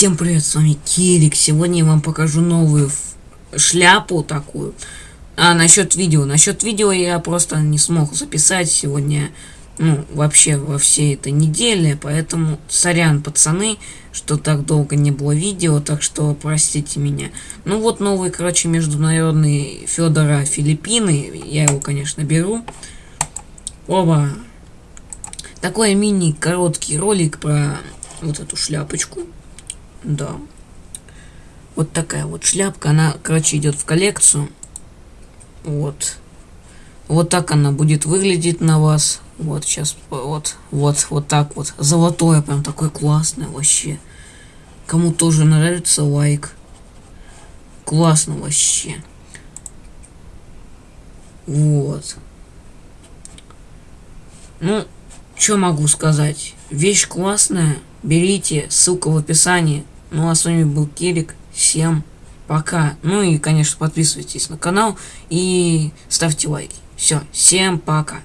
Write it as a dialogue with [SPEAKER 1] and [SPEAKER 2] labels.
[SPEAKER 1] Всем привет, с вами Кирик. Сегодня я вам покажу новую шляпу такую. А насчет видео. Насчет видео я просто не смог записать сегодня, ну, вообще во всей этой неделе. Поэтому сорян, пацаны, что так долго не было видео, так что простите меня. Ну вот новый, короче, международный Федора Филиппины. Я его, конечно, беру. Оба. Такой мини короткий ролик про вот эту шляпочку. Да. Вот такая вот шляпка. Она, короче, идет в коллекцию. Вот. Вот так она будет выглядеть на вас. Вот сейчас, вот, вот, вот так вот. Золотое, прям такое классное вообще. Кому тоже нравится, лайк. Классно вообще. Вот. Ну, что могу сказать? Вещь классная. Берите, ссылка в описании. Ну а с вами был Кирик. Всем пока. Ну и, конечно, подписывайтесь на канал и ставьте лайки. Все, всем пока.